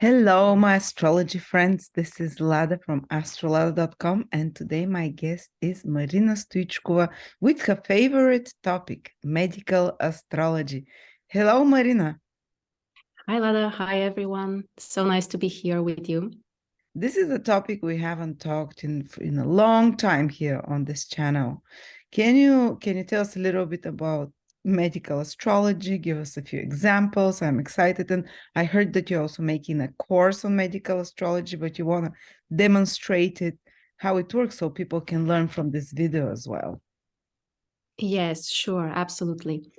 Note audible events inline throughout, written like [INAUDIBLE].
Hello, my astrology friends. This is Lada from astrolada.com, and today my guest is Marina Stoichkova with her favorite topic, medical astrology. Hello, Marina. Hi, Lada. Hi, everyone. So nice to be here with you. This is a topic we haven't talked in in a long time here on this channel. Can you can you tell us a little bit about medical astrology give us a few examples i'm excited and i heard that you're also making a course on medical astrology but you want to demonstrate it how it works so people can learn from this video as well. Yes sure absolutely.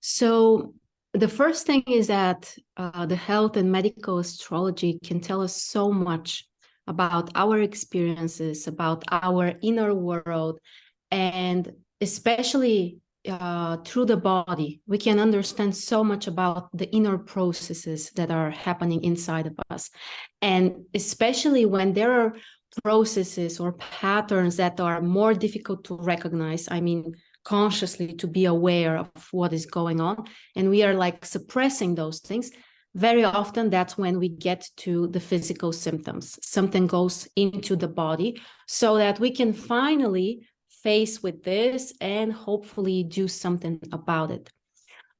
So the first thing is that uh, the health and medical astrology can tell us so much about our experiences about our inner world and especially uh, through the body, we can understand so much about the inner processes that are happening inside of us. And especially when there are processes or patterns that are more difficult to recognize, I mean, consciously to be aware of what is going on, and we are like suppressing those things, very often that's when we get to the physical symptoms. Something goes into the body so that we can finally face with this and hopefully do something about it.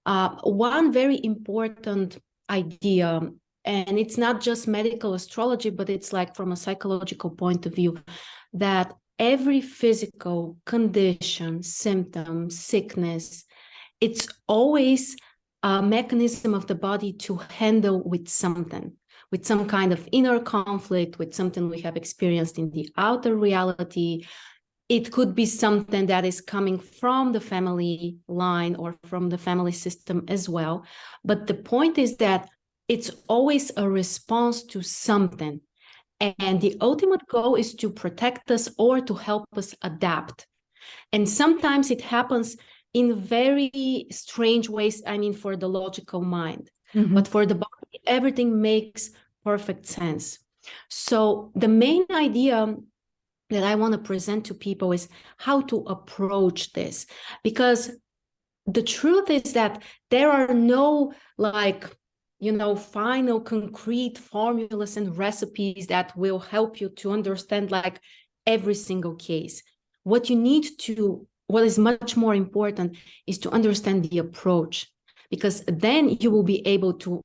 Uh, one very important idea, and it's not just medical astrology, but it's like from a psychological point of view, that every physical condition, symptom, sickness, it's always a mechanism of the body to handle with something with some kind of inner conflict, with something we have experienced in the outer reality, it could be something that is coming from the family line or from the family system as well. But the point is that it's always a response to something. And the ultimate goal is to protect us or to help us adapt. And sometimes it happens in very strange ways, I mean, for the logical mind. Mm -hmm. But for the body, everything makes perfect sense. So the main idea that I want to present to people is how to approach this. Because the truth is that there are no like, you know, final concrete formulas and recipes that will help you to understand like every single case. What you need to, what is much more important is to understand the approach, because then you will be able to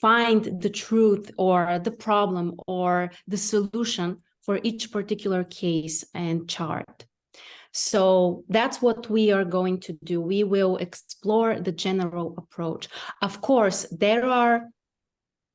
find the truth or the problem or the solution for each particular case and chart. So that's what we are going to do. We will explore the general approach. Of course, there are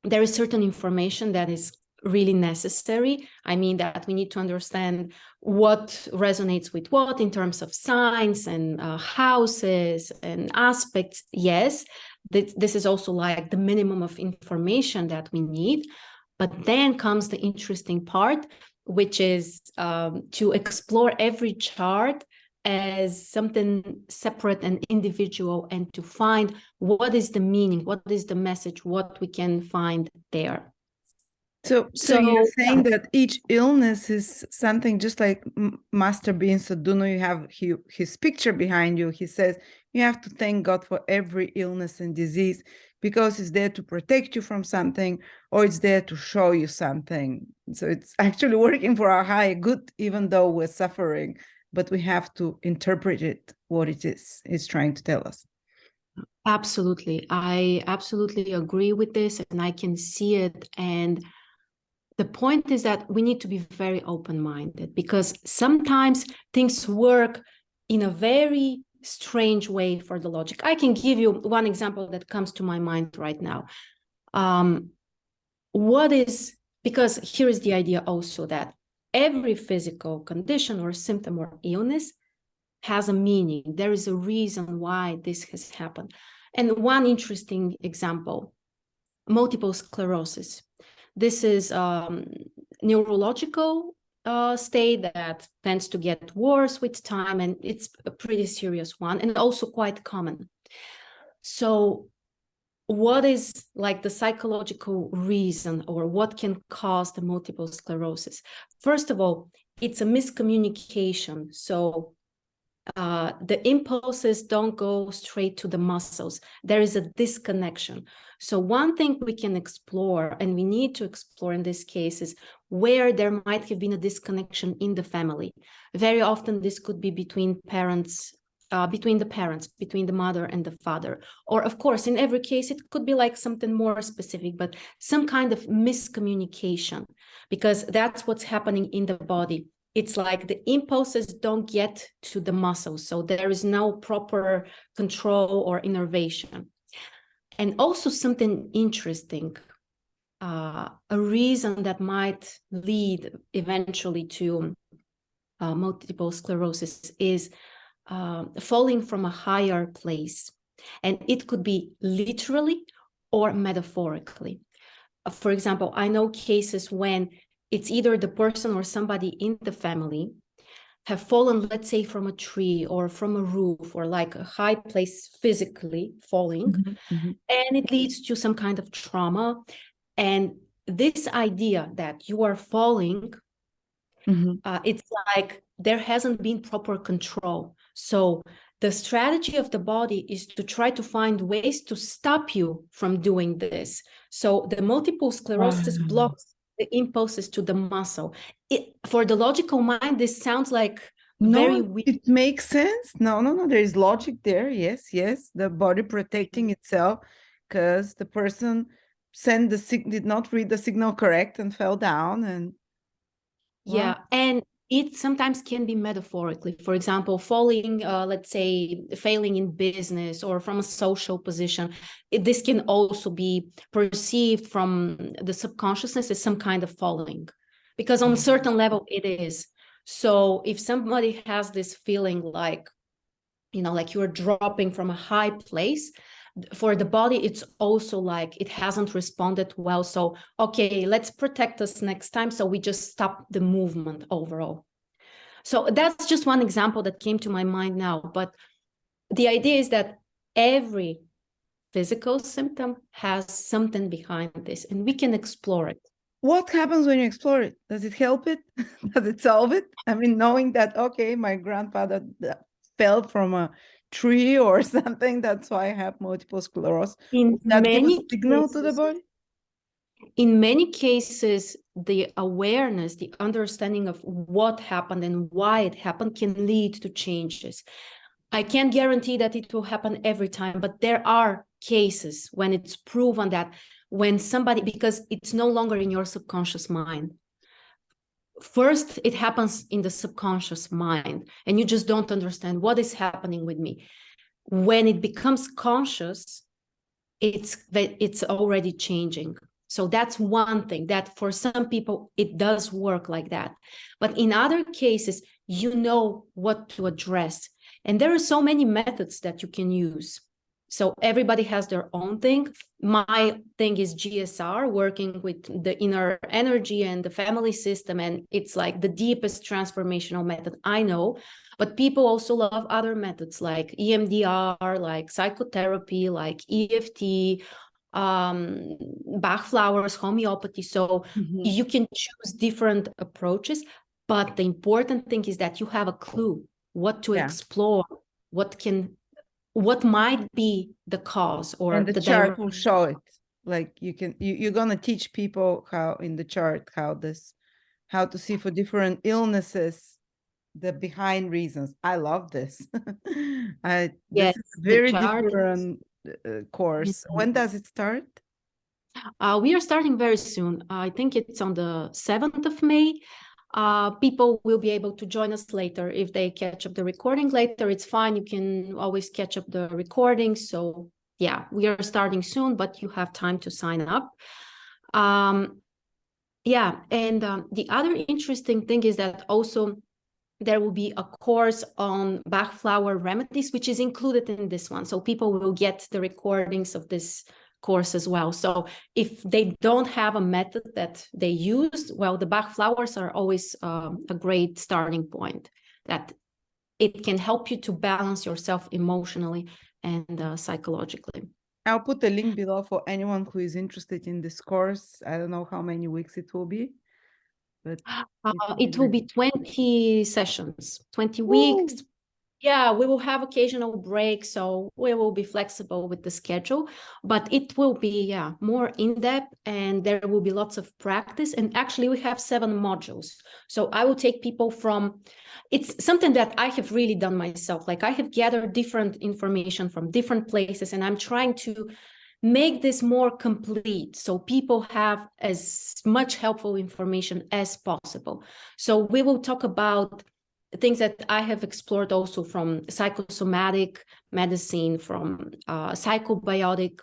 there is certain information that is really necessary. I mean that we need to understand what resonates with what in terms of signs and uh, houses and aspects. Yes, this, this is also like the minimum of information that we need. But then comes the interesting part, which is um, to explore every chart as something separate and individual and to find what is the meaning, what is the message, what we can find there. So, so, so you're saying that each illness is something just like Master Bean Sadhguru, you have he, his picture behind you. He says you have to thank God for every illness and disease because it's there to protect you from something or it's there to show you something. So it's [LAUGHS] actually working for our higher good, even though we're suffering, but we have to interpret it what it is it's trying to tell us. Absolutely. I absolutely agree with this and I can see it. And the point is that we need to be very open-minded because sometimes things work in a very strange way for the logic. I can give you one example that comes to my mind right now. Um, what is, because here is the idea also that every physical condition or symptom or illness has a meaning. There is a reason why this has happened. And one interesting example, multiple sclerosis. This is um, neurological uh, state that tends to get worse with time and it's a pretty serious one and also quite common. So what is like the psychological reason or what can cause the multiple sclerosis? First of all, it's a miscommunication. So uh, the impulses don't go straight to the muscles. There is a disconnection. So one thing we can explore, and we need to explore in this case, is where there might have been a disconnection in the family. Very often this could be between parents, uh, between the parents, between the mother and the father. Or of course, in every case, it could be like something more specific, but some kind of miscommunication, because that's what's happening in the body it's like the impulses don't get to the muscles. So there is no proper control or innervation. And also something interesting, uh, a reason that might lead eventually to uh, multiple sclerosis is uh, falling from a higher place. And it could be literally or metaphorically. Uh, for example, I know cases when it's either the person or somebody in the family have fallen, let's say, from a tree or from a roof or like a high place physically falling, mm -hmm, mm -hmm. and it leads to some kind of trauma. And this idea that you are falling, mm -hmm. uh, it's like there hasn't been proper control. So the strategy of the body is to try to find ways to stop you from doing this. So the multiple sclerosis blocks the impulses to the muscle. It, for the logical mind, this sounds like no, very weak. It makes sense. No, no, no. There is logic there. Yes, yes. The body protecting itself because the person sent the sig did not read the signal correct and fell down and yeah and it sometimes can be metaphorically for example falling uh, let's say failing in business or from a social position it, this can also be perceived from the subconsciousness as some kind of falling because on a mm-hmm. certain level it is so if somebody has this feeling like you know like you're dropping from a high place for the body it's also like it hasn't responded well. So okay let's protect us next time. So we just stop the movement overall. So that's just one example that came to my mind now. But the idea is that every physical symptom has something behind this and we can explore it. What happens when you explore it? Does it help it? [LAUGHS] Does it solve it? I mean knowing that okay my grandfather fell from a tree [LAUGHS] or something. That's why I have multiple sclerosis. In that many signal cases, to the body. In many cases, the awareness, the understanding of what happened and why it happened can lead to changes. I can't guarantee that it will happen every time, but there are cases when it's proven that when somebody, because it's no longer in your subconscious mind, first it happens in the subconscious mind and you just don't understand what is happening with me. When it becomes conscious it's that it's already changing. So that's one thing that for some people it does work like that. But in other cases you know what to address. And there are so many methods that you can use so everybody has their own thing. My thing is GSR, working with the inner energy and the family system. And it's like the deepest transformational method I know. But people also love other methods like EMDR, like psychotherapy, like EFT, um, Bach flowers, homeopathy. So mm -hmm. you can choose different approaches. But the important thing is that you have a clue what to yeah. explore, what can what might be the cause or and the, the chart will show it. Like you can you, you're going to teach people how in the chart how this how to see for different illnesses the behind reasons. I love this. [LAUGHS] I yes very different uh, course. Mm -hmm. when does it start? Uh, we are starting very soon. I think it's on the 7th of may uh, people will be able to join us later if they catch up the recording later. It's fine. You can always catch up the recording. So yeah we are starting soon but you have time to sign up. Um, yeah and um, the other interesting thing is that also there will be a course on Bach flower remedies which is included in this one. So people will get the recordings of this course as well. So if they don't have a method that they use, well, the Bach flowers are always um, a great starting point that it can help you to balance yourself emotionally and uh, psychologically. I'll put the link below for anyone who is interested in this course. I don't know how many weeks it will be, but [GASPS] uh, it will be 20 sessions, 20 Ooh. weeks. Yeah, we will have occasional breaks, so we will be flexible with the schedule, but it will be yeah more in depth, and there will be lots of practice. And actually, we have seven modules, so I will take people from. It's something that I have really done myself. Like I have gathered different information from different places, and I'm trying to make this more complete so people have as much helpful information as possible. So we will talk about things that I have explored also from psychosomatic medicine, from uh, psychobiotic,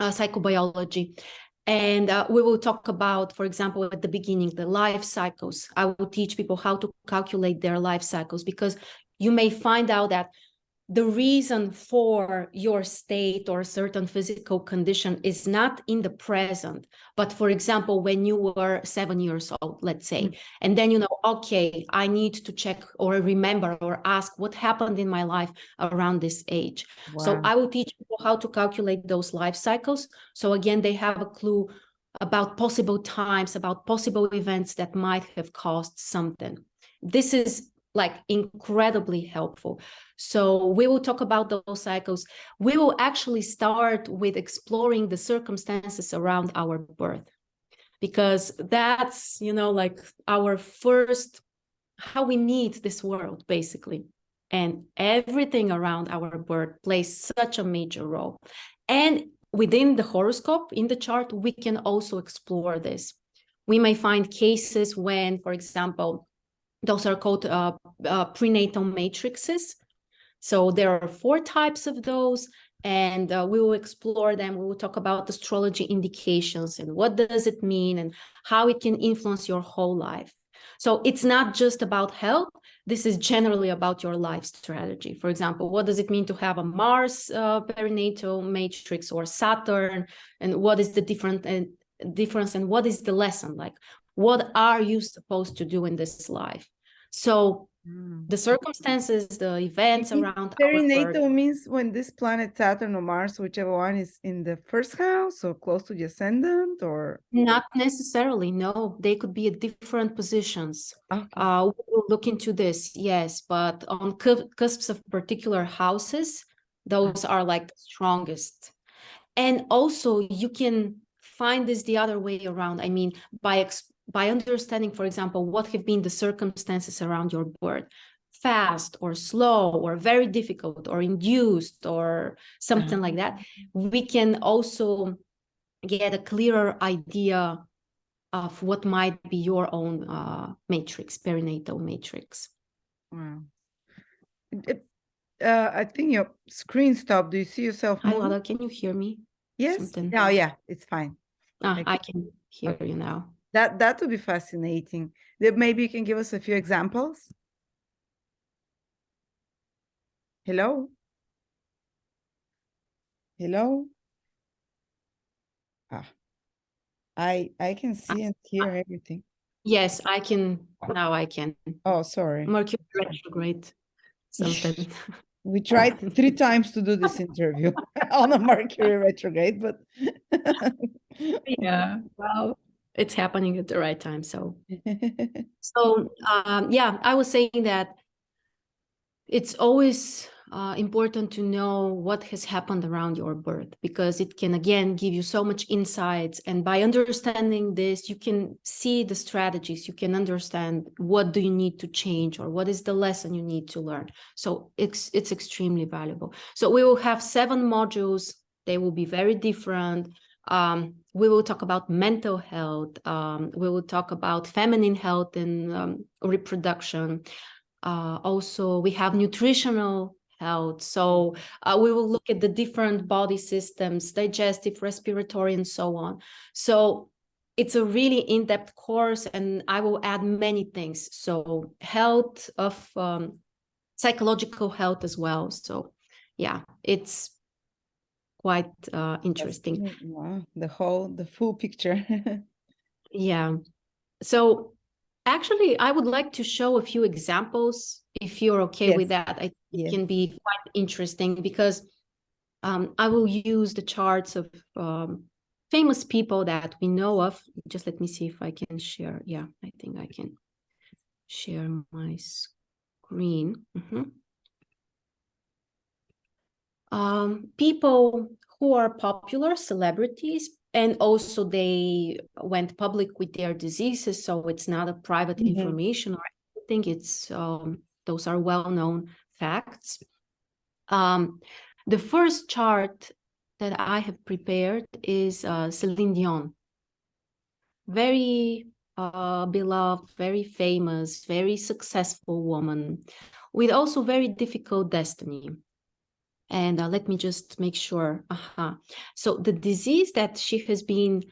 uh, psychobiology. And uh, we will talk about, for example, at the beginning, the life cycles. I will teach people how to calculate their life cycles because you may find out that the reason for your state or certain physical condition is not in the present but for example when you were seven years old let's say mm. and then you know okay i need to check or remember or ask what happened in my life around this age wow. so i will teach people how to calculate those life cycles so again they have a clue about possible times about possible events that might have caused something this is like incredibly helpful. So we will talk about those cycles. We will actually start with exploring the circumstances around our birth because that's, you know, like our first, how we meet this world basically. And everything around our birth plays such a major role. And within the horoscope in the chart, we can also explore this. We may find cases when, for example, those are called uh, uh, prenatal matrices. So there are four types of those, and uh, we will explore them. We will talk about astrology indications and what does it mean and how it can influence your whole life. So it's not just about health. This is generally about your life strategy. For example, what does it mean to have a Mars uh, perinatal matrix or Saturn? And what is the different and difference and what is the lesson? Like, what are you supposed to do in this life? So mm. the circumstances the events around perinatal means when this planet saturn or mars whichever one is in the first house or close to the ascendant or not necessarily no. They could be at different positions. Okay. uh we'll look into this yes but on cusps of particular houses those are like the strongest. And also you can find this the other way around. I mean by by understanding, for example, what have been the circumstances around your birth, fast or slow or very difficult or induced or something like that, mm-hmm. we can also get a clearer idea of what might be your own uh, matrix, perinatal matrix. Wow. It, uh, I think your screen stopped. Do you see yourself? Hi, Lada, can you hear me? Yes. Something? Oh, yeah, it's fine. Ah, I can hear okay. you now. That that would be fascinating. Maybe you can give us a few examples. Hello? Hello? Ah, I I can see and hear everything. Yes, I can. Now I can. Oh, sorry. Mercury retrograde. Something. [LAUGHS] we tried three times to do this interview [LAUGHS] on a Mercury retrograde, but [LAUGHS] yeah. Wow it's happening at the right time. So, [LAUGHS] so um, yeah, I was saying that it's always uh, important to know what has happened around your birth because it can again give you so much insights and by understanding this you can see the strategies you can understand what do you need to change or what is the lesson you need to learn. So it's it's extremely valuable. So we will have seven modules. They will be very different um, we will talk about mental health. Um, we will talk about feminine health and um, reproduction. Uh, also, we have nutritional health. So uh, we will look at the different body systems, digestive, respiratory, and so on. So it's a really in-depth course, and I will add many things. So health of um, psychological health as well. So yeah, it's quite uh, interesting. Wow, the whole, the full picture. [LAUGHS] yeah. So actually, I would like to show a few examples if you're okay yes. with that. I yes. can be quite interesting because um, I will use the charts of um, famous people that we know of. Just let me see if I can share. Yeah, I think I can share my screen. Mm -hmm. Um, people who are popular celebrities and also they went public with their diseases so it's not a private Mhm. information or anything it's um, those are well-known facts. Um, the first chart that i have prepared is uh, celine dion. Very uh, beloved very famous very successful woman with also very difficult destiny and uh, let me just make sure. Uh-huh. So the disease that she has been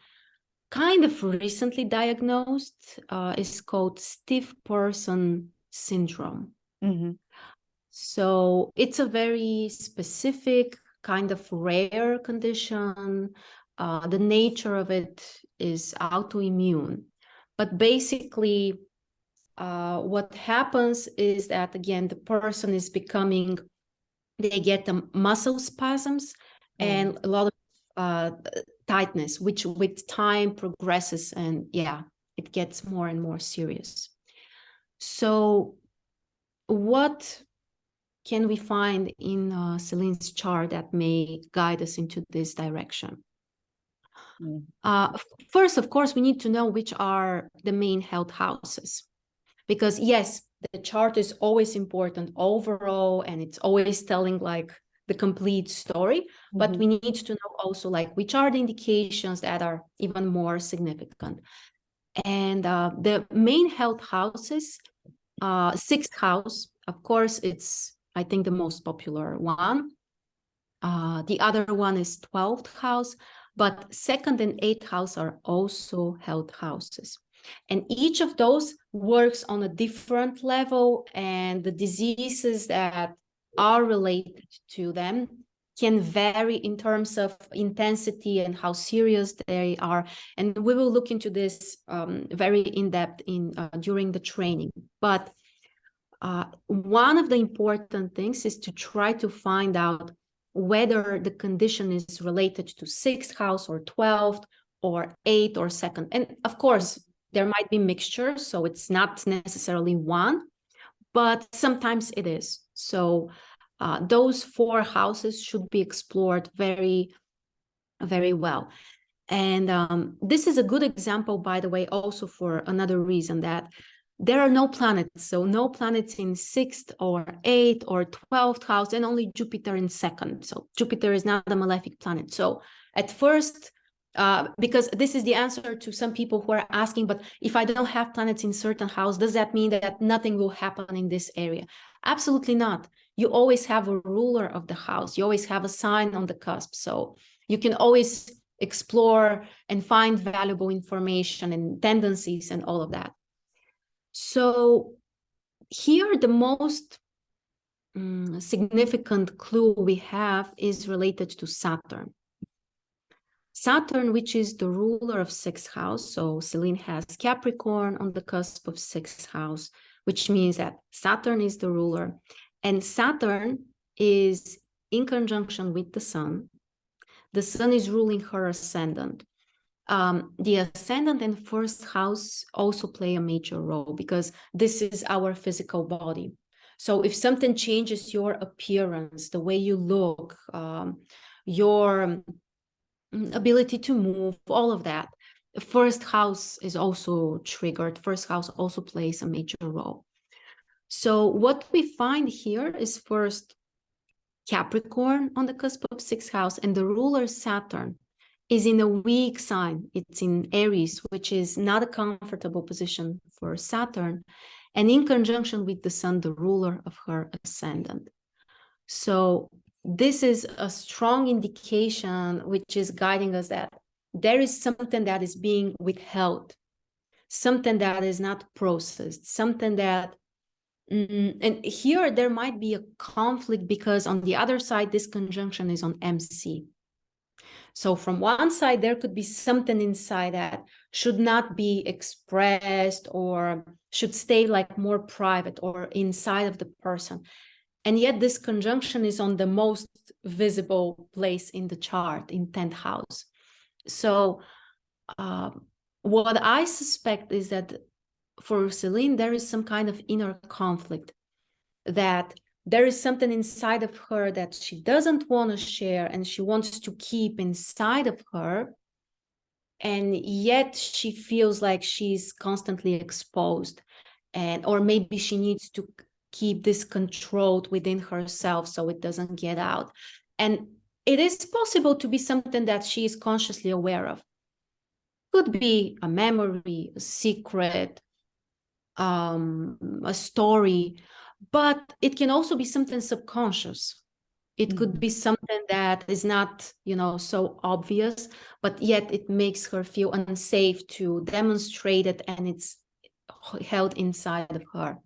kind of recently diagnosed uh, is called stiff person syndrome. Mhm. So it's a very specific kind of rare condition. Uh, the nature of it is autoimmune. But basically, uh, what happens is that, again, the person is becoming they get the muscle spasms and a lot of uh, tightness, which with time progresses and yeah, it gets more and more serious. So, what can we find in uh, Celine's chart that may guide us into this direction? Mm. Uh, first, of course, we need to know which are the main health houses. Because, yes, the chart is always important overall and it's always telling like the complete story but Mhm. we need to know also like which are the indications that are even more significant. And uh, the main health houses uh, sixth house of course it's i think the most popular one. Uh, the other one is 12th house but second and eighth house are also health houses and each of those works on a different level and the diseases that are related to them can vary in terms of intensity and how serious they are. And we will look into this um, very in depth in uh, during the training. But uh, one of the important things is to try to find out whether the condition is related to sixth house or 12th or eighth or second. And of course there might be mixtures so it's not necessarily one but sometimes it is. So uh, those four houses should be explored very very well. And um, this is a good example by the way also for another reason that there are no planets. So no planets in sixth or eighth or 12th house and only jupiter in second. So jupiter is not a malefic planet. So at first uh, because this is the answer to some people who are asking, but if I don't have planets in certain house, does that mean that nothing will happen in this area? Absolutely not. You always have a ruler of the house. You always have a sign on the cusp. So you can always explore and find valuable information and tendencies and all of that. So here, the most um, significant clue we have is related to Saturn. Saturn, which is the ruler of sixth house. So Celine has Capricorn on the cusp of sixth house, which means that Saturn is the ruler. And Saturn is in conjunction with the sun. The sun is ruling her ascendant. Um, the ascendant and first house also play a major role because this is our physical body. So if something changes your appearance, the way you look, um, your ability to move, all of that. First house is also triggered. First house also plays a major role. So what we find here is first Capricorn on the cusp of sixth house, and the ruler Saturn is in a weak sign. It's in Aries, which is not a comfortable position for Saturn, and in conjunction with the Sun, the ruler of her ascendant. So this is a strong indication which is guiding us that there is something that is being withheld something that is not processed something that mm, and here there might be a conflict because on the other side this conjunction is on mc so from one side there could be something inside that should not be expressed or should stay like more private or inside of the person and yet this conjunction is on the most visible place in the chart in 10th house. So uh, what i suspect is that for celine there is some kind of inner conflict that there is something inside of her that she doesn't want to share and she wants to keep inside of her. And yet she feels like she's constantly exposed and or maybe she needs to keep this controlled within herself so it doesn't get out. And it is possible to be something that she is consciously aware of. Could be a memory a secret um, a story but it can also be something subconscious. It mm-hmm. could be something that is not you know so obvious but yet it makes her feel unsafe to demonstrate it and it's held inside of her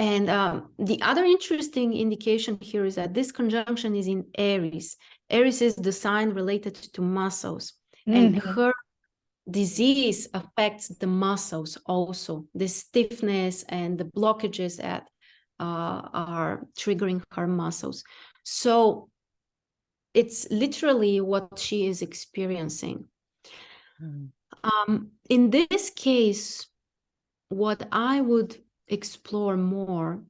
and um, the other interesting indication here is that this conjunction is in aries aries is the sign related to muscles mm-hmm. and her disease affects the muscles also the stiffness and the blockages that uh, are triggering her muscles so it's literally what she is experiencing. Mm. Um, in this case, what I would explore more,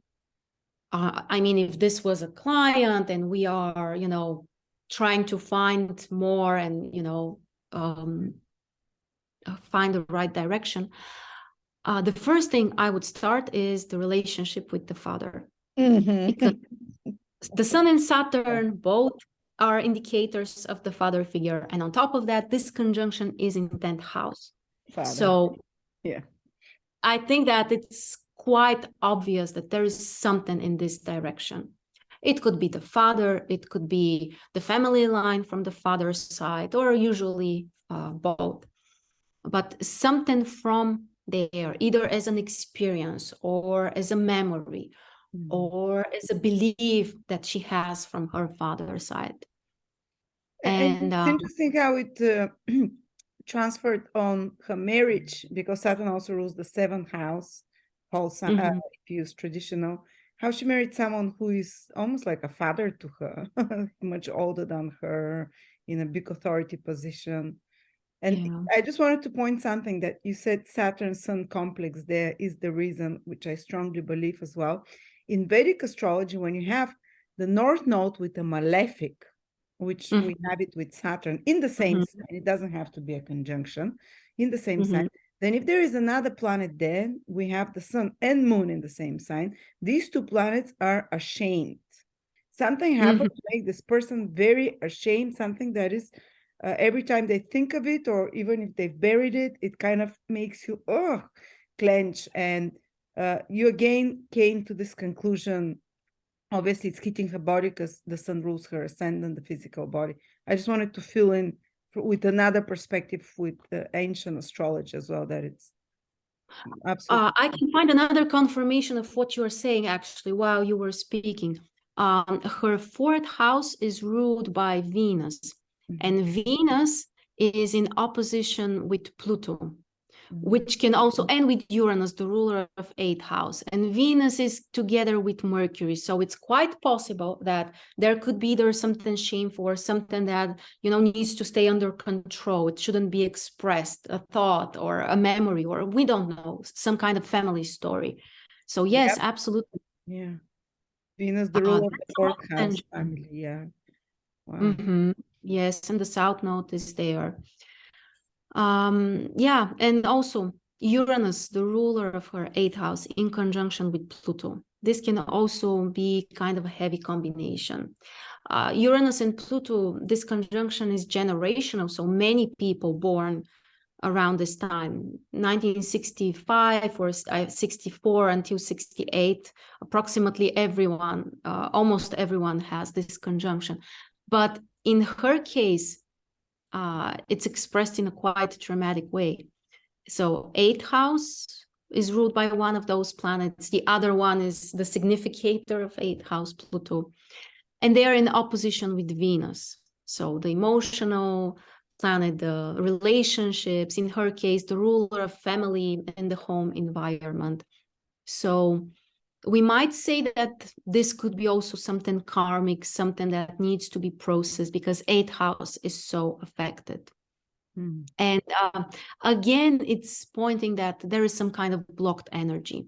uh, I mean, if this was a client and we are, you know, trying to find more and, you know, um, uh, find the right direction, uh, the first thing I would start is the relationship with the father. Mm-hmm. the sun and Saturn both are indicators of the father figure. And on top of that, this conjunction is in 10th house. Father. So yeah, I think that it's quite obvious that there is something in this direction. It could be the father, it could be the family line from the father's side, or usually uh, both. But something from there, either as an experience or as a memory mm. or as a belief that she has from her father's side. And, and it's um, interesting how it uh, [CLEARS THROAT] transferred on her marriage because Saturn also rules the seventh house, Paul, mm -hmm. uh, use traditional. How she married someone who is almost like a father to her, [LAUGHS] much older than her, in a big authority position. And yeah. I just wanted to point something that you said Saturn Sun complex there is the reason, which I strongly believe as well in Vedic astrology, when you have the North Node with a malefic, which mm -hmm. we have it with Saturn in the same mm -hmm. sign, it doesn't have to be a conjunction, in the same mm -hmm. sign. Then if there is another planet there, we have the sun and moon in the same sign. These two planets are ashamed. Something happens to make this person very ashamed, something that is uh, every time they think of it, or even if they've buried it, it kind of makes you, oh, clench and uh, you again came to this conclusion. Obviously, it's hitting her body because the sun rules her ascendant, the physical body. I just wanted to fill in with another perspective with the ancient astrology as well, that it's absolutely. Uh, I can find another confirmation of what you are saying actually while you were speaking. Um, her fourth house is ruled by Venus, mm -hmm. and Venus is in opposition with Pluto which can also end with Uranus, the ruler of eighth house. And Venus is together with Mercury. So it's quite possible that there could be there something shameful or something that, you know, needs to stay under control. It shouldn't be expressed, a thought or a memory, or we don't know, some kind of family story. So yes, yep. absolutely. Yeah. Venus, the uh, ruler uh, of the fourth house family. Yeah. Wow. Mm -hmm. Yes, and the south node is there. Um, yeah, and also Uranus, the ruler of her eighth house, in conjunction with Pluto. This can also be kind of a heavy combination. Uh, Uranus and Pluto, this conjunction is generational, so many people born around this time 1965 or uh, 64 until 68 approximately everyone uh, almost everyone has this conjunction but in her case uh, it's expressed in a quite dramatic way. So eighth house is ruled by one of those planets. The other one is the significator of eighth house, Pluto. And they are in opposition with Venus. So the emotional planet, the relationships, in her case, the ruler of family and the home environment. So we might say that this could be also something karmic, something that needs to be processed because eighth house is so affected. Mm. And uh, again, it's pointing that there is some kind of blocked energy.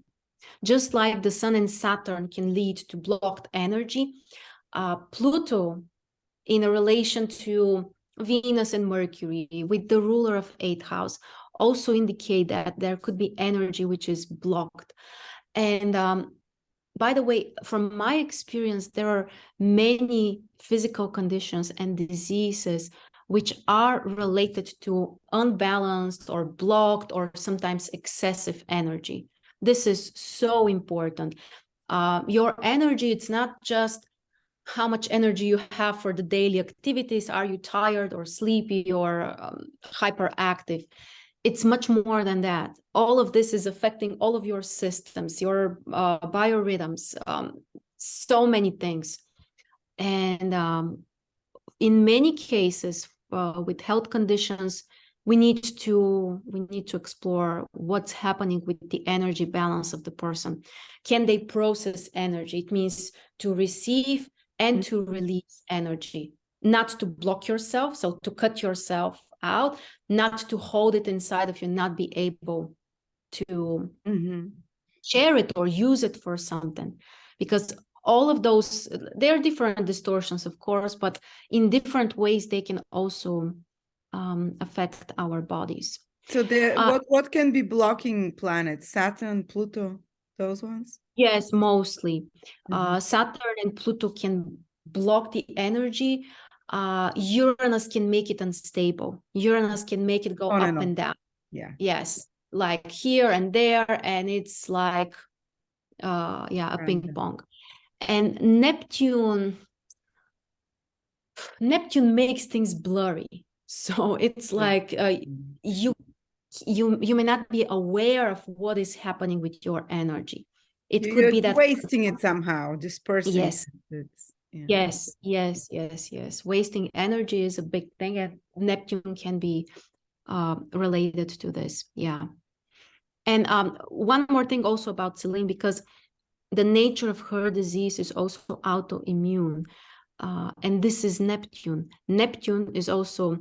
Just like the sun and Saturn can lead to blocked energy, uh, Pluto in a relation to Venus and Mercury with the ruler of eighth house also indicate that there could be energy which is blocked. And um, by the way, from my experience, there are many physical conditions and diseases which are related to unbalanced or blocked or sometimes excessive energy. This is so important. Uh, your energy, it's not just how much energy you have for the daily activities. Are you tired or sleepy or um, hyperactive? It's much more than that. All of this is affecting all of your systems, your uh, biorhythms, um, so many things. And um, in many cases, uh, with health conditions, we need to we need to explore what's happening with the energy balance of the person can they process energy it means to receive and mm. to release energy not to block yourself so to cut yourself out not to hold it inside of you not be able to mm-hmm. share it or use it for something because all of those there are different distortions of course but in different ways they can also um, affect our bodies. So the uh, what what can be blocking planets? Saturn, Pluto, those ones? Yes, mostly. Mm -hmm. uh, Saturn and Pluto can block the energy. Uh, Uranus can make it unstable. Uranus can make it go up and, and down. Yeah. Yes, like here and there, and it's like, uh, yeah, a right. ping pong. And Neptune, Neptune makes things blurry [LAUGHS] so it's like uh, you you you may not be aware of what is happening with your energy it You're could be that wasting it somehow dispersing yes yeah. yes yes yes yes wasting energy is a big thing and neptune can be uh, related to this yeah and um, one more thing also about Celine, because the nature of her disease is also autoimmune. Uh, and this is Neptune. Neptune is also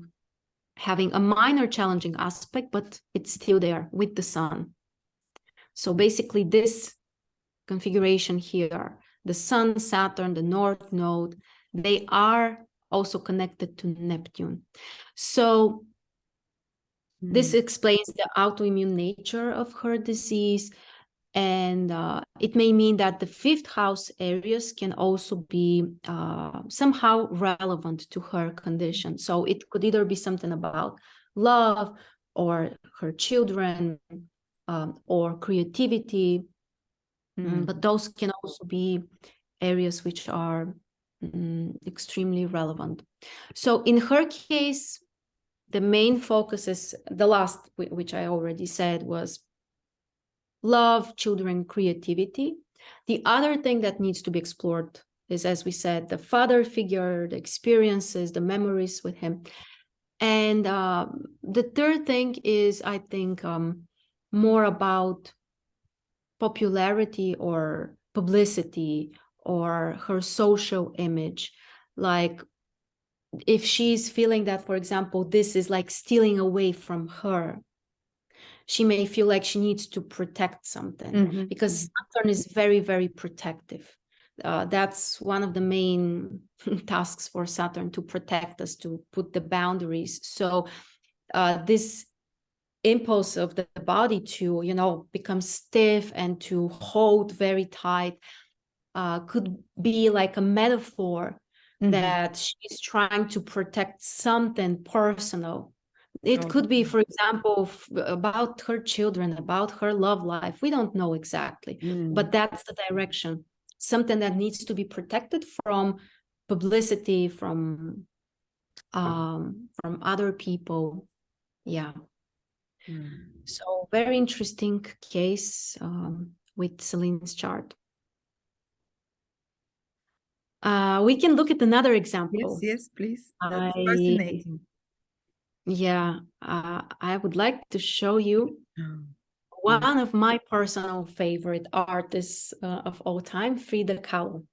having a minor challenging aspect, but it's still there with the sun. So basically this configuration here, the sun, Saturn, the north node, they are also connected to Neptune. So mm. this hmm. explains the autoimmune nature of her disease. And uh, it may mean that the fifth house areas can also be uh, somehow relevant to her condition. So it could either be something about love or her children um, or creativity. Mm. But those can also be areas which are mm, extremely relevant. So in her case, the main focus is the last, which I already said, was love, children, creativity. The other thing that needs to be explored is, as we said, the father figure, the experiences, the memories with him. And um, the third thing is, I think, um, more about popularity or publicity or her social image. Like if she's feeling that, for example, this is like stealing away from her, she may feel like she needs to protect something mm -hmm. because Saturn is very, very protective. Uh, that's one of the main [LAUGHS] tasks for Saturn to protect us, to put the boundaries. So uh, this impulse of the body to, you know, become stiff and to hold very tight uh, could be like a metaphor mm -hmm. that she's trying to protect something personal. It could be for example about her children about her love life. We don't know exactly mm. but that's the direction. Something that needs to be protected from publicity from um from other people. Yeah mm. so very interesting case um, with Celine's chart uh, we can look at another example. Yes, yes, please. That's I, fascinating. Yeah, uh, I would like to show you oh, one of my personal favorite artists uh, of all time, Frida Kahlo.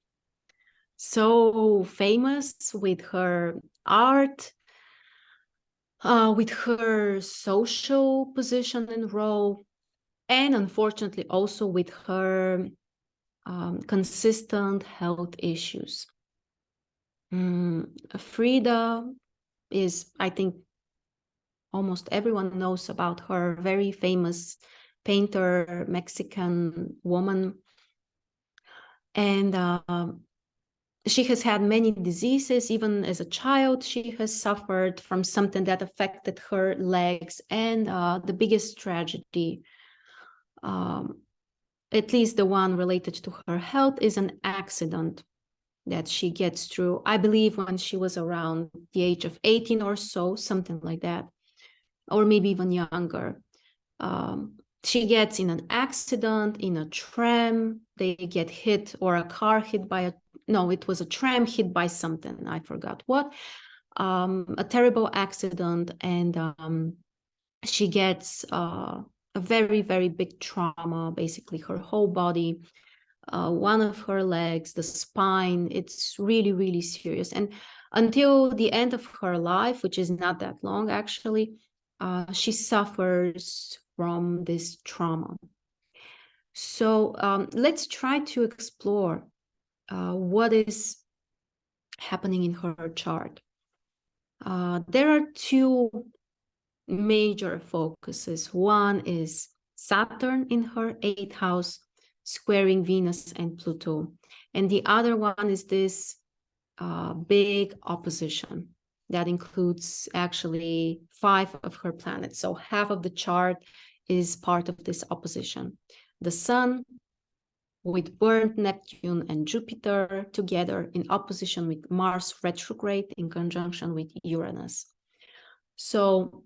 So famous with her art, uh, with her social position and role, and unfortunately also with her um, consistent health issues. Mm, Frida is, I think, almost everyone knows about her, very famous painter, Mexican woman. And uh, she has had many diseases. Even as a child, she has suffered from something that affected her legs. And uh, the biggest tragedy, um, at least the one related to her health, is an accident that she gets through, I believe when she was around the age of 18 or so, something like that, or maybe even younger. Um, she gets in an accident in a tram, they get hit or a car hit by a, no, it was a tram hit by something, I forgot what, um, a terrible accident and um, she gets uh, a very, very big trauma, basically her whole body uh, one of her legs, the spine. It's really, really serious. And until the end of her life, which is not that long actually, uh, she suffers from this trauma. So um, let's try to explore uh, what is happening in her chart. Uh, there are two major focuses. One is Saturn in her eighth house, squaring Venus and Pluto. And the other one is this uh, big opposition that includes actually five of her planets. So half of the chart is part of this opposition. The Sun with burnt Neptune and Jupiter together in opposition with Mars retrograde in conjunction with Uranus. So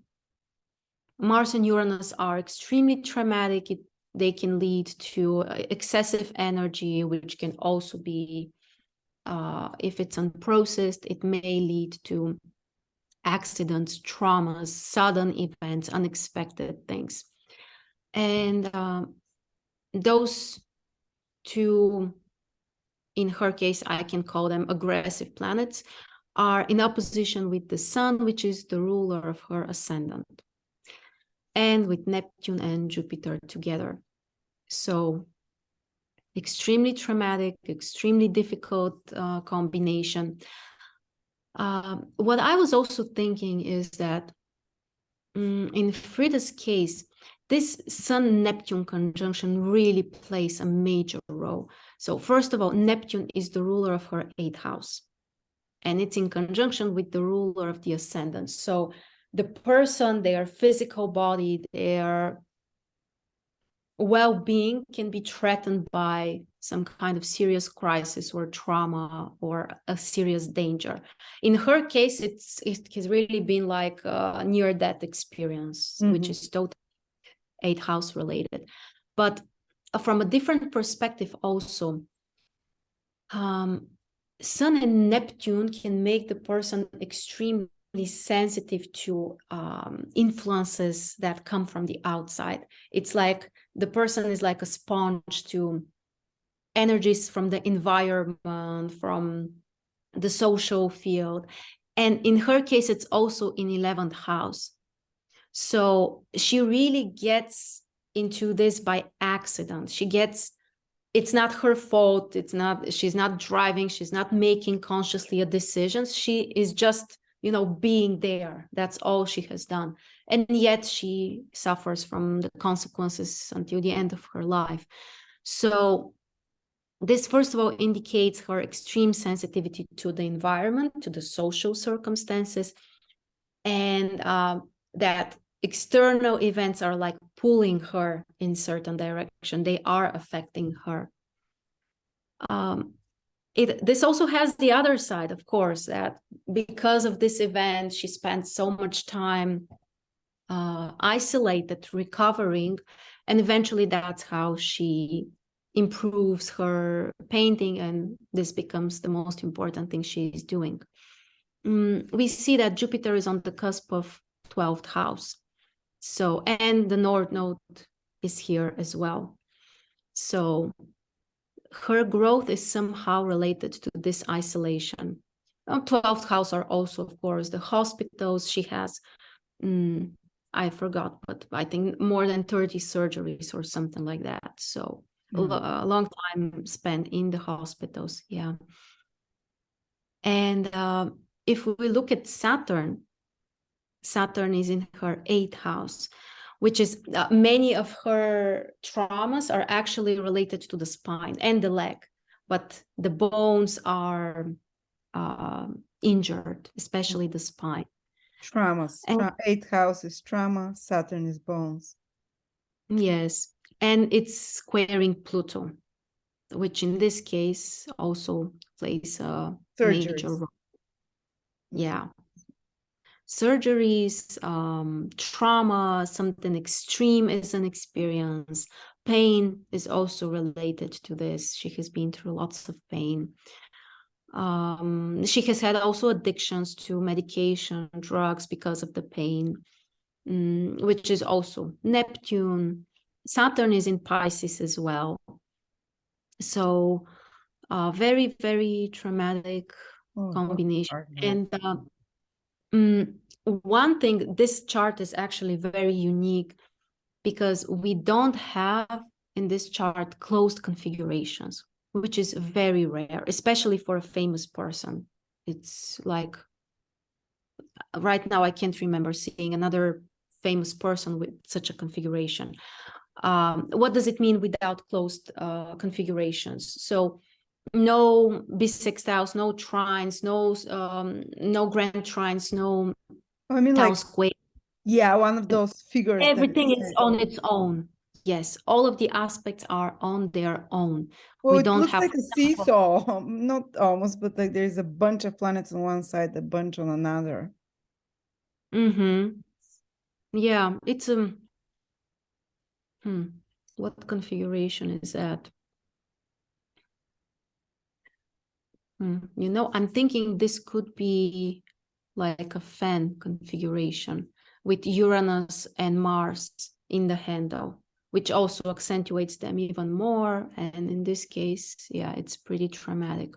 Mars and Uranus are extremely traumatic. It they can lead to uh, excessive energy, which can also be, uh, if it's unprocessed, it may lead to accidents, traumas, sudden events, unexpected things. And um, those two, in her case, I can call them aggressive planets, are in opposition with the sun, which is the ruler of her ascendant and with Neptune and Jupiter together. So extremely traumatic, extremely difficult uh, combination. Uh, what I was also thinking is that um, in Frida's case, this Sun-Neptune conjunction really plays a major role. So first of all, Neptune is the ruler of her eighth house, and it's in conjunction with the ruler of the ascendant. So the person, their physical body, their well-being can be threatened by some kind of serious crisis or trauma or a serious danger. In her case, it's it has really been like a near-death experience, mm -hmm. which is totally eighth house related. But from a different perspective also, um, Sun and Neptune can make the person extremely sensitive to um, influences that come from the outside. It's like the person is like a sponge to energies from the environment, from the social field. And in her case, it's also in 11th house. So she really gets into this by accident. She gets, it's not her fault. It's not, she's not driving. She's not making consciously a decision. She is just you know, being there. That's all she has done. And yet she suffers from the consequences until the end of her life. So this, first of all, indicates her extreme sensitivity to the environment, to the social circumstances, and uh, that external events are like pulling her in certain direction. They are affecting her. Um, it this also has the other side of course that because of this event she spent so much time uh, isolated recovering and eventually that's how she improves her painting and this becomes the most important thing she's doing mm, we see that jupiter is on the cusp of 12th house so and the north node is here as well so her growth is somehow related to this isolation. 12th house are also, of course, the hospitals. She has um, I forgot, but I think more than 30 surgeries or something like that. So a Mm. a long time spent in the hospitals. Yeah. And uh, if we look at Saturn, Saturn is in her eighth house, which is uh, many of her traumas are actually related to the spine and the leg, but the bones are uh, injured, especially the spine. Traumas. And- Tra- eighth house is trauma. Saturn is bones. Yes, and it's squaring Pluto, which in this case also plays a major role. Yeah. Surgeries, um, trauma, something extreme is an experience. Pain is also related to this. She has been through lots of pain. Um, she has had also addictions to medication, drugs because of the pain, mm, which is also Neptune. Saturn is in Pisces as well. So, uh, very, very traumatic Oh, combination. And uh, mm, one thing, this chart is actually very unique because we don't have in this chart closed configurations, which is very rare, especially for a famous person. It's like right now, I can't remember seeing another famous person with such a configuration. Um, what does it mean without closed uh, configurations? So no bisextiles, no trines, no um, no grand trines, no I mean, town like, square. yeah, one of those figures. Everything is says- on its own. Yes, all of the aspects are on their own. Well, we it don't looks have like a seesaw, [LAUGHS] not almost, but like there's a bunch of planets on one side, a bunch on another. Mm-hmm. Yeah, it's um. Hmm. What configuration is that? You know, I'm thinking this could be like a fan configuration with Uranus and Mars in the handle, which also accentuates them even more. And in this case, yeah, it's pretty traumatic.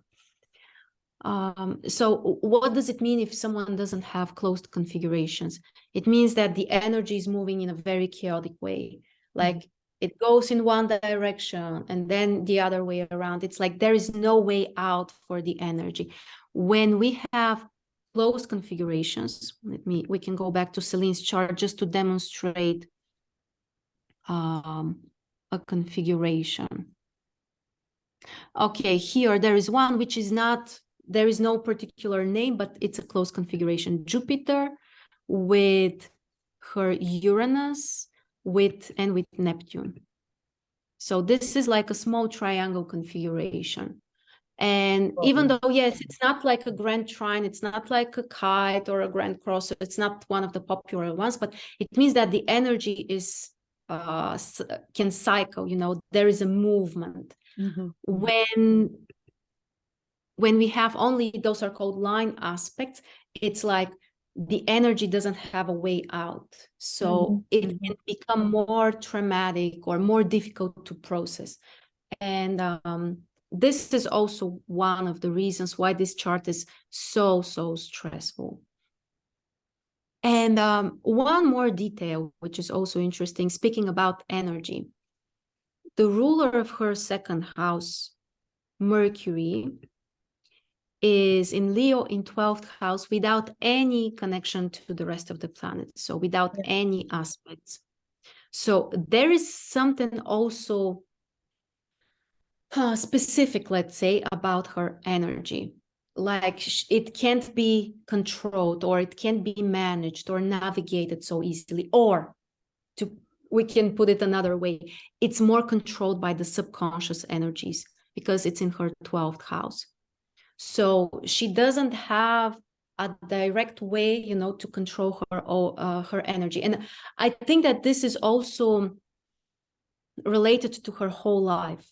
Um, so what does it mean if someone doesn't have closed configurations? It means that the energy is moving in a very chaotic way. Like it goes in one direction and then the other way around. It's like there is no way out for the energy. When we have closed configurations, let me we can go back to Celine's chart just to demonstrate um, a configuration. Okay, here there is one which is not, there is no particular name, but it's a closed configuration. Jupiter with her Uranus with and with Neptune. So this is like a small triangle configuration. And even though, yes, it's not like a grand trine, it's not like a kite or a grand cross, it's not one of the popular ones, but it means that the energy is uh can cycle, you know, there is a movement Mhm. when when we have only those are called line aspects it's like the energy doesn't have a way out. So Mhm, it mhm. can become more traumatic or more difficult to process. And um, this is also one of the reasons why this chart is so so stressful. And um, one more detail which is also interesting speaking about energy. The ruler of her second house mercury is in Leo in 12th house without any connection to the rest of the planets, so without Yeah. any aspects. So there is something also uh, specific, let's say, about her energy. Like it can't be controlled or it can't be managed or navigated so easily. Or to we can put it another way, it's more controlled by the subconscious energies because it's in her 12th house. So she doesn't have a direct way, you know, to control her uh, her energy. And I think that this is also related to her whole life.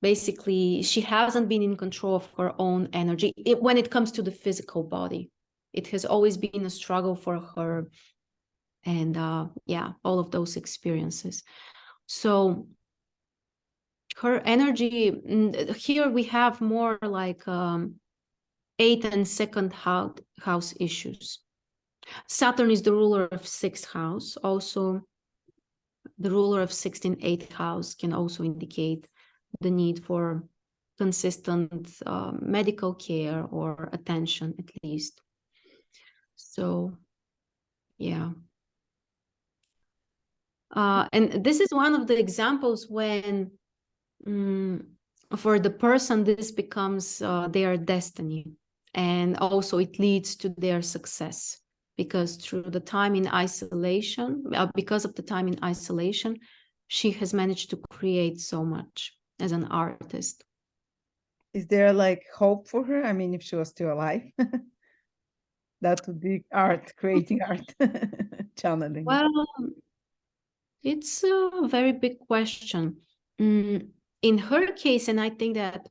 Basically, she hasn't been in control of her own energy it, when it comes to the physical body. It has always been a struggle for her, and uh, yeah, all of those experiences. So her energy mm, here we have more like um, eighth and second house issues Saturn is the ruler of sixth house. Also, the ruler of 16th, eighth house can also indicate the need for consistent uh, medical care or attention at least. So, yeah. Uh, and this is one of the examples when um, for the person this becomes uh, their destiny and also it leads to their success because through the time in isolation uh, because of the time in isolation she has managed to create so much as an artist. Is there like hope for her? I mean if she was still alive [LAUGHS] that would be art creating [LAUGHS] art [LAUGHS] channeling. Well it's a very big question. Mm, in her case and i think that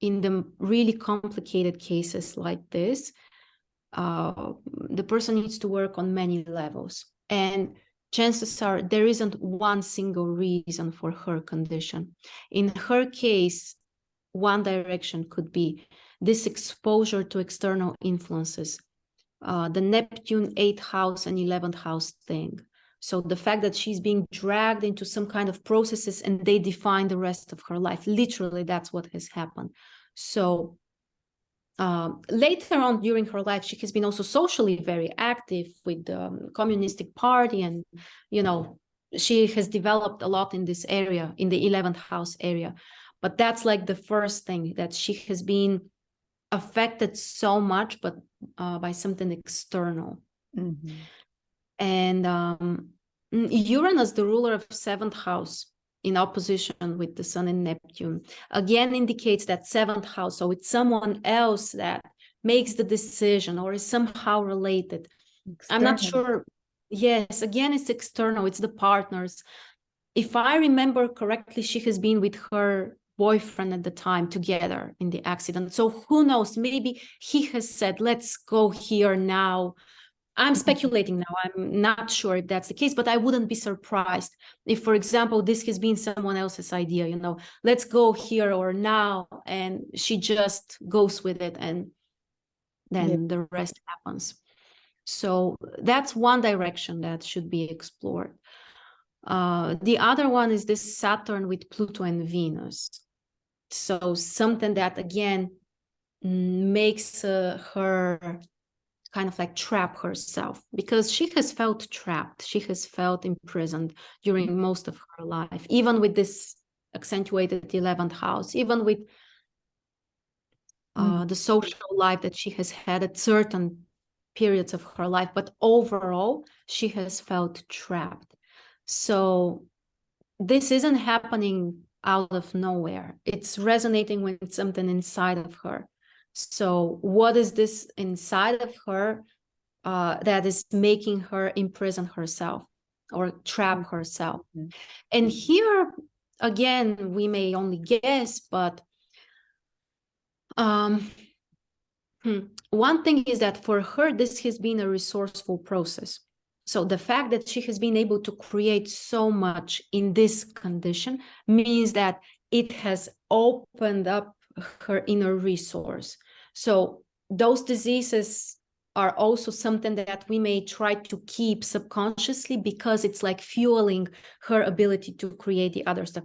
in the really complicated cases like this uh, the person needs to work on many levels. And chances are there isn't one single reason for her condition. In her case one direction could be this exposure to external influences uh, the neptune 8th house and 11th house thing so the fact that she's being dragged into some kind of processes and they define the rest of her life literally that's what has happened so um, later on during her life, she has been also socially very active with the um, Communistic Party, and you know she has developed a lot in this area, in the 11th house area. But that's like the first thing that she has been affected so much, but uh, by something external. Mm -hmm. And um, Mm, Uranus, the ruler of seventh house, in opposition with the sun and Neptune, again indicates that seventh house. So it's someone else that makes the decision or is somehow related. External. I'm not sure. Yes, again, it's external, it's the partners. If I remember correctly, she has been with her boyfriend at the time together in the accident. So who knows, maybe he has said, let's go here now I'm mm-hmm. speculating now. I'm not sure if that's the case, but I wouldn't be surprised if, for example, this has been someone else's idea, you know, let's go here or now, and she just goes with it and then yeah. the rest happens. So that's one direction that should be explored. Uh, the other one is this Saturn with Pluto and Venus. So something that, again, makes uh, her kind of like trap herself because she has felt trapped. She has felt imprisoned during most of her life even with this accentuated 11th house even with uh, mm. the social life that she has had at certain periods of her life but overall she has felt trapped. So this isn't happening out of nowhere. It's resonating with something inside of her so what is this inside of her uh, that is making her imprison herself or trap mm-hmm. herself? Mm-hmm. And here, again, we may only guess, but um, hmm, one thing is that for her, this has been a resourceful process. So the fact that she has been able to create so much in this condition means that it has opened up her inner resource. So those diseases are also something that we may try to keep subconsciously because it's like fueling her ability to create the other stuff.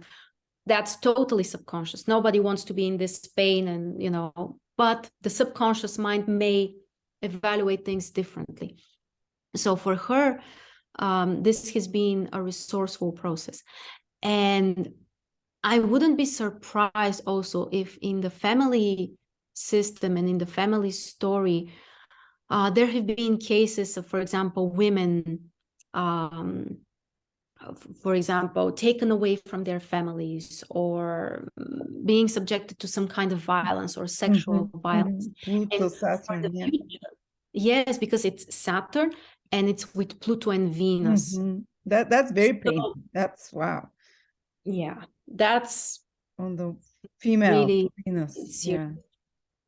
That's totally subconscious. Nobody wants to be in this pain and, you know, but the subconscious mind may evaluate things differently. So for her, um, this has been a resourceful process. And I wouldn't be surprised also if in the family system and in the family story, uh, there have been cases of, for example, women, um, for example, taken away from their families or being subjected to some kind of violence or sexual mm-hmm. violence. Mm-hmm. Saturn, yeah. future, yes, because it's Saturn and it's with Pluto and Venus. Mm-hmm. That that's very so, painful. That's wow. Yeah, that's on the female really Venus. Yeah.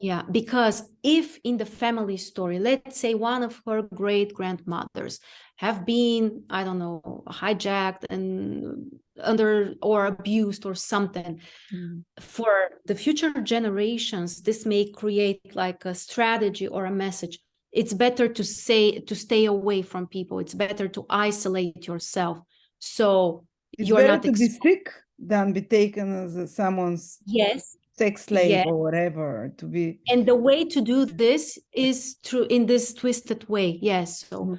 Yeah, because if in the family story, let's say one of her great grandmothers have been, I don't know, hijacked and under or abused or something, mm. for the future generations, this may create like a strategy or a message. it's better to say to stay away from people it's better to isolate yourself so It's you're not to be sick than be taken as someone's yes sex slave Yeah. or whatever. To be and the way to do this is through in this twisted way yes so Mhm.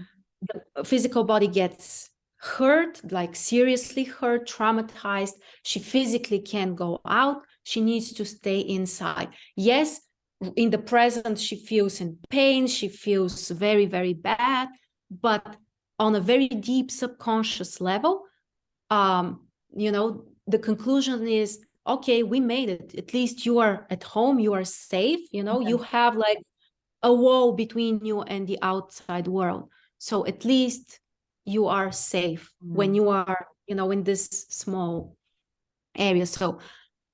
the physical body gets hurt like seriously hurt traumatized she physically can't go out she needs to stay inside yes in the present she feels in pain she feels very very bad but on a very deep subconscious level um you know the conclusion is okay we made it. At least you are at home you are safe you know you have like a wall between you and the outside world. So at least you are safe when Mm. you are you know in this small area. So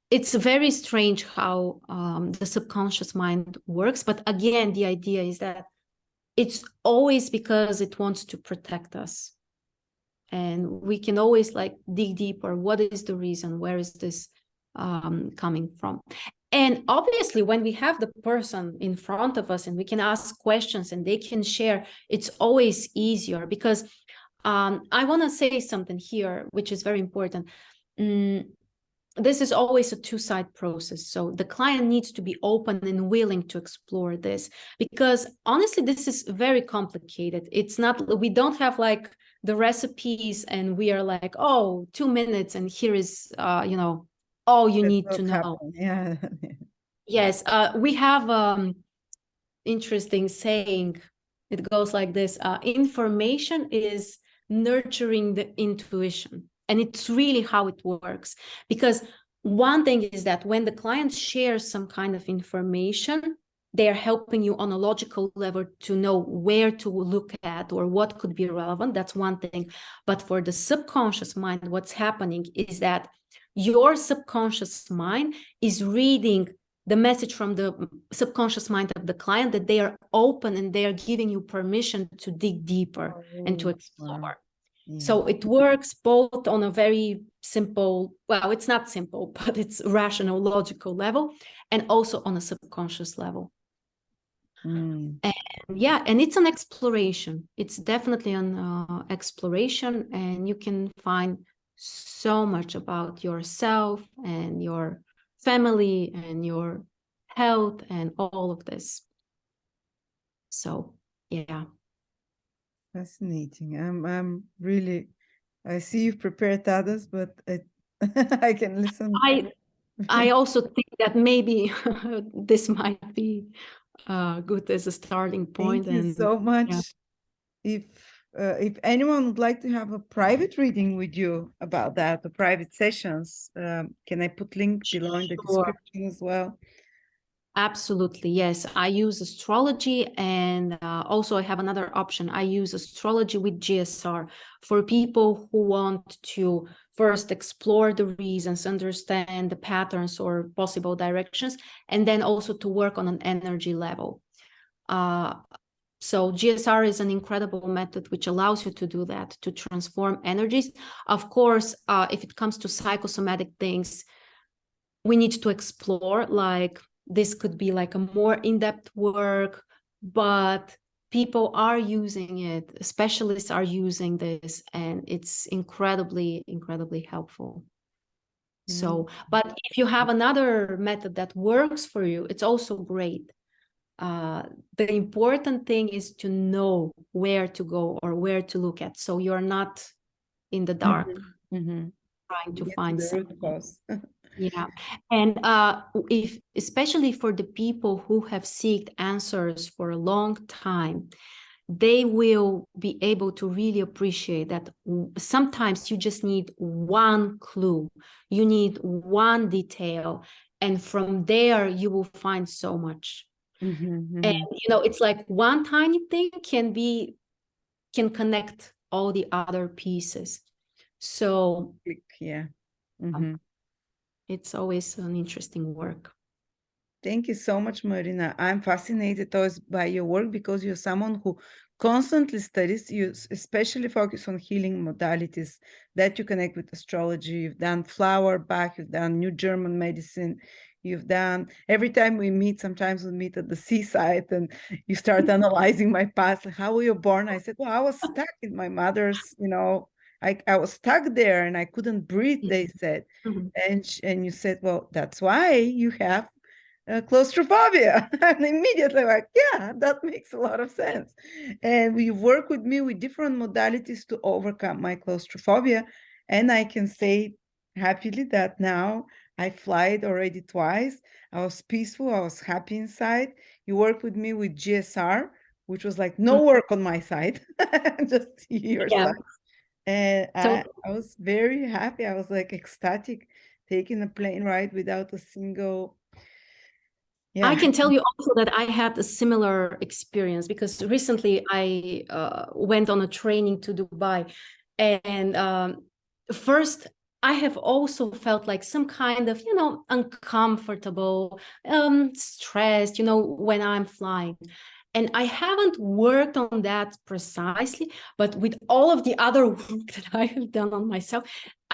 it's very strange how um, the subconscious mind works but again the idea is that it's always because it wants to protect us. And we can always like dig deeper. What is the reason? Where is this um, coming from. And obviously when we have the person in front of us and we can ask questions and they can share it's always easier because um, i want to say something here which is very important. Mm, this is always a two-side process. So the client needs to be open and willing to explore this because honestly this is very complicated. It's not we don't have like the recipes and we are like oh two minutes and here is uh you know all you need to know happened. Yeah. [LAUGHS] yes uh we have um interesting saying it goes like this uh information is nurturing the intuition and it's really how it works because one thing is that when the client shares some kind of information they are helping you on a logical level to know where to look at or what could be relevant that's one thing but for the subconscious mind what's happening is that your subconscious mind is reading the message from the subconscious mind of the client that they are open and they are giving you permission to dig deeper and to Oh, explore Yeah. so it works both on a very simple, well, it's not simple, [LAUGHS] but it's rational, logical level, and also on a subconscious level. Mm. And yeah, and it's an exploration. It's definitely an uh, exploration, and you can find so much about yourself and your family and your health and all of this. So yeah. Fascinating. I'm I'm really I see you've prepared others, but I [LAUGHS] I can listen. I I [LAUGHS] also think that maybe [LAUGHS] this might be uh, good as a starting point. Thank you so much. yeah. If uh, if anyone would like to have a private reading with you about that, the private sessions, um, can I put link below in the Sure. description as well? Absolutely, yes. I use astrology, and uh, also I have another option. I use astrology with GSR for people who want to first explore the reasons, understand the patterns or possible directions, and then also to work on an energy level. Uh, so GSR is an incredible method which allows you to do that, to transform energies. Of course, uh, if it comes to psychosomatic things, we need to explore like this could be like a more in-depth work but people are using it specialists are using this and it's incredibly incredibly helpful. So but if you have another method that works for you it's also great uh, the important thing is to know where to go or where to look at. So you're not in the dark. Mhm. trying to Get find the root something. [LAUGHS] yeah. And uh if especially for the people who have sought answers for a long time they will be able to really appreciate that sometimes you just need one clue. You need one detail and from there you will find so much Mhm, and mhm. you know it's like one tiny thing can be can connect all the other pieces so Yeah. Um, Mhm. it's always an interesting work Thank you so much, Marina. I'm fascinated always by your work because you're someone who constantly studies, you especially focus on healing modalities that you connect with astrology. You've done flower Bach, you've done new German medicine, you've done. Every time we meet, sometimes we meet at the seaside and you start analyzing my past. Like, how were you born? I said, well, I was stuck in my mother's, you know, I, I was stuck there and I couldn't breathe, they Mm-hmm. said. Mhm. And, sh- and you said, well, that's why you have uh, claustrophobia. [LAUGHS] and immediately like, yeah, that makes a lot of sense. And we work with me with different modalities to overcome my claustrophobia. And I can say happily that now I flied already twice. I was peaceful. I was happy inside. You work with me with GSR, which was like no Mhm. work on my side, [LAUGHS] just your Yeah. side. And I, Totally. I was very happy. I was like ecstatic taking a plane ride without a single yeah. I can tell you also that I had a similar experience because recently I uh, went on a training to Dubai. And um, first, I have also felt like some kind of, you know, uncomfortable, um, stressed, you know, when I'm flying. And I haven't worked on that precisely, but with all of the other [LAUGHS] work that I have done on myself,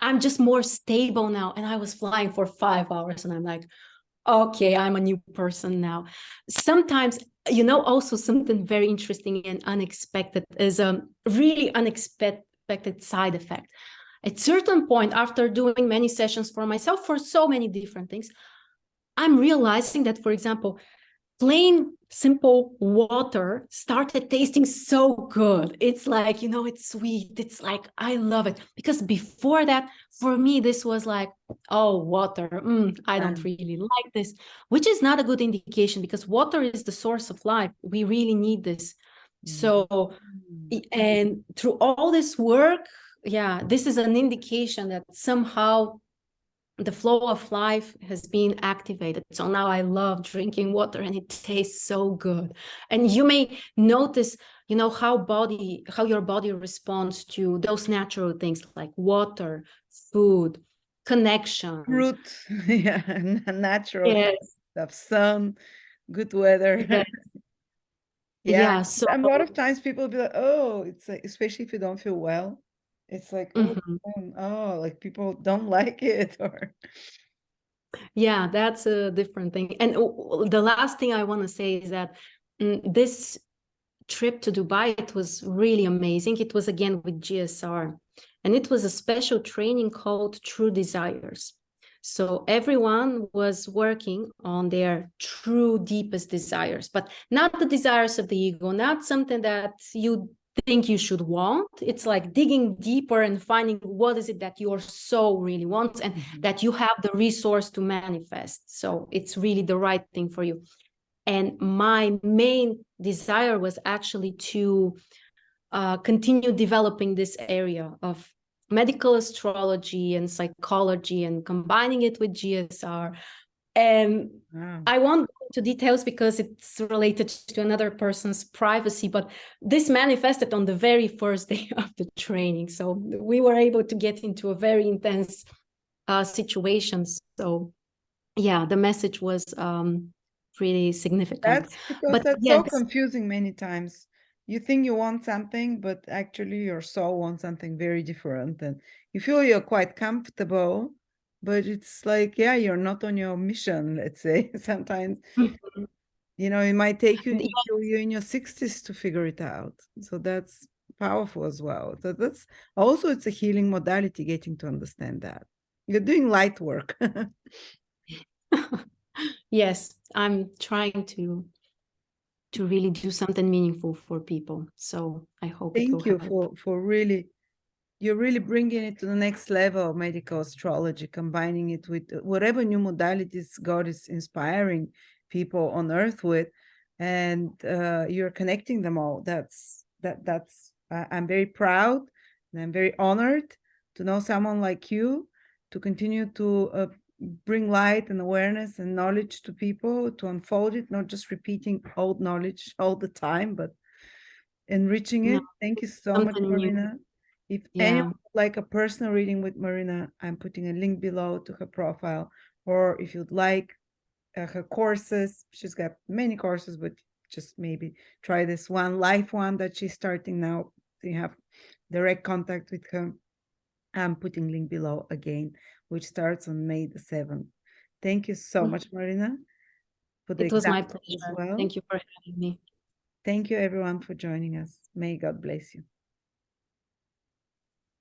I'm just more stable now. And I was flying for five hours and I'm like, okay, I'm a new person now. Sometimes, you know, also something very interesting and unexpected is a really unexpected side effect. At certain point, after doing many sessions for myself for so many different things, I'm realizing that, for example, plain simple water started tasting so good. It's like, you know, it's sweet. It's like, I love it. Because before that, for me, this was like, oh, water. Mm, I don't really like this, which is not a good indication because water is the source of life. We really need this. So, Mm. and through all this work, yeah, this is an indication that somehow the flow of life has been activated. So now I love drinking water and it tastes so good. And you may notice, you know, how body, how your body responds to those natural things like water, food, connection. Fruit, [LAUGHS] yeah, natural Yes, stuff, sun, good weather. [LAUGHS] yes, Yeah, yeah. So a lot of times people be like, oh, it's like, especially if you don't feel well, it's like, oh, Mhm. um, oh, like people don't [LAUGHS] like it or Yeah, that's a different thing. And the last thing I want to say is that mm, this trip to Dubai, it was really amazing. It was again with GSR, and it was a special training called True Desires. So everyone was working on their true deepest desires, but not the desires of the ego, not something that you think you should want. It's like digging deeper and finding what is it that your soul really wants and that you have the resource to manifest. So it's really the right thing for you. And my main desire was actually to uh, continue developing this area of medical astrology and psychology and combining it with GSR. And Wow. I won't go into details because it's related to another person's privacy, but this manifested on the very first day [LAUGHS] of the training. So we were able to get into a very intense uh, situation. So yeah, the message was um, pretty significant. That's because But that's so confusing many times. You think you want something, but actually your soul wants something very different. And you feel you're quite comfortable, but it's like, yeah, you're not on your mission, let's say. [LAUGHS] Sometimes, Mhm. you know, it might take you until you're in your 60s to figure it out. So that's powerful as well. So that's also it's a healing modality, getting to understand that. You're doing light work. [LAUGHS] yes, I'm trying to to really do something meaningful for people. So I hope Thank you help. for for really you're really bringing it to the next level of medical astrology, combining it with uh, whatever new modalities God is inspiring people on earth with, and uh, you're connecting them all. That's that that's I'm very proud and I'm very honored to know someone like you to continue to uh, bring light and awareness and knowledge to people to unfold it, not just repeating old knowledge all the time, but enriching No, it. Thank you so much, something new. Marina. If Yeah. anyone would like a personal reading with Marina, I'm putting a link below to her profile. Or if you'd like uh, her courses, she's got many courses, but just maybe try this one life one that she's starting now. You have direct contact with her. I'm putting link below again, which starts on May the 7th. Thank you so Mm. much, Marina. For the It was my pleasure. well. Thank you for having me. Thank you everyone for joining us. May God bless you.